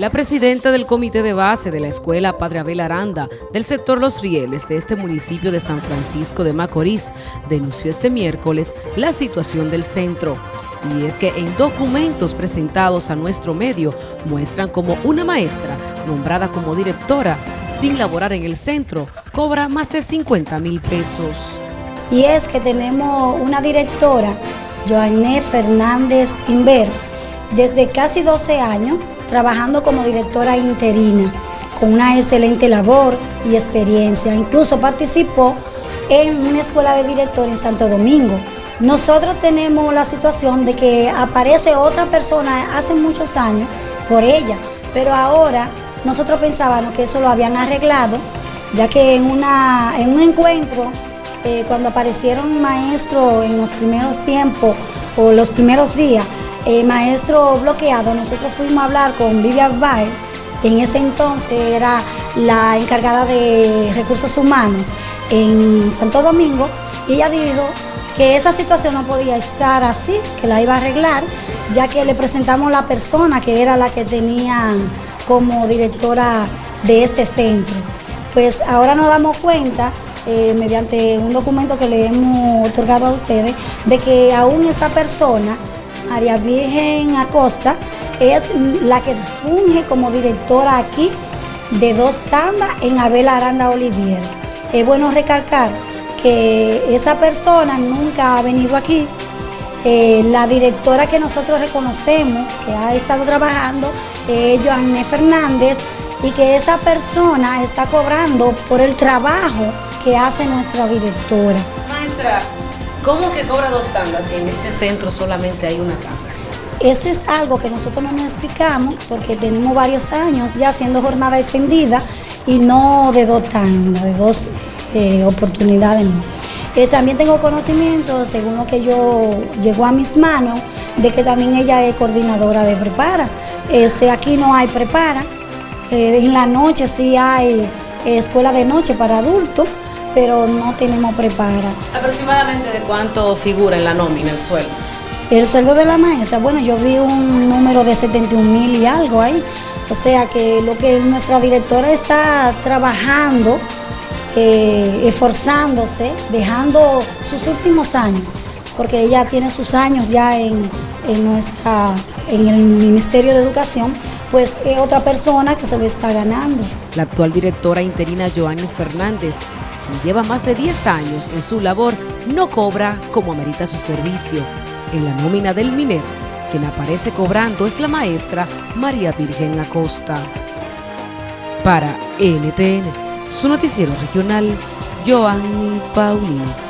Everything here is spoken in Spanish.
La presidenta del comité de base de la escuela Padre Abel Aranda del sector Los Rieles de este municipio de San Francisco de Macorís denunció este miércoles la situación del centro. Y es que en documentos presentados a nuestro medio muestran como una maestra nombrada como directora sin laborar en el centro cobra más de 50 mil pesos. Y es que tenemos una directora, Joanné Fernández Inver, desde casi 12 años trabajando como directora interina, con una excelente labor y experiencia. Incluso participó en una escuela de directores en Santo Domingo. Nosotros tenemos la situación de que aparece otra persona hace muchos años por ella, pero ahora nosotros pensábamos que eso lo habían arreglado, ya que en, una, en un encuentro, eh, cuando aparecieron maestros en los primeros tiempos o los primeros días, el maestro bloqueado, nosotros fuimos a hablar con Vivian Bay, en ese entonces era la encargada de recursos humanos en Santo Domingo, y ella dijo que esa situación no podía estar así, que la iba a arreglar, ya que le presentamos la persona que era la que tenía como directora de este centro. Pues ahora nos damos cuenta, eh, mediante un documento que le hemos otorgado a ustedes, de que aún esa persona María Virgen Acosta, es la que funge como directora aquí de dos tandas en Abel Aranda Olivier. Es bueno recalcar que esa persona nunca ha venido aquí. Eh, la directora que nosotros reconocemos, que ha estado trabajando, es Joanne Fernández, y que esa persona está cobrando por el trabajo que hace nuestra directora. Maestra, ¿Cómo que cobra dos tandas y en este centro solamente hay una tanda? Eso es algo que nosotros no nos explicamos porque tenemos varios años ya haciendo jornada extendida y no de dos tandas, de dos eh, oportunidades. Eh, también tengo conocimiento, según lo que yo llegó a mis manos, de que también ella es coordinadora de prepara. Este, aquí no hay prepara, eh, en la noche sí hay escuela de noche para adultos, pero no tenemos prepara. ¿Aproximadamente de cuánto figura en la nómina el sueldo? El sueldo de la maestra, bueno, yo vi un número de 71 mil y algo ahí. O sea que lo que nuestra directora está trabajando, eh, esforzándose, dejando sus últimos años, porque ella tiene sus años ya en, nuestra, en el Ministerio de Educación, pues es otra persona que se lo está ganando. La actual directora interina Joanny Fernández lleva más de 10 años en su labor, no cobra como amerita su servicio. En la nómina del minero, quien aparece cobrando es la maestra María Virgen Acosta. Para NTN, su noticiero regional, Joanny Paulino.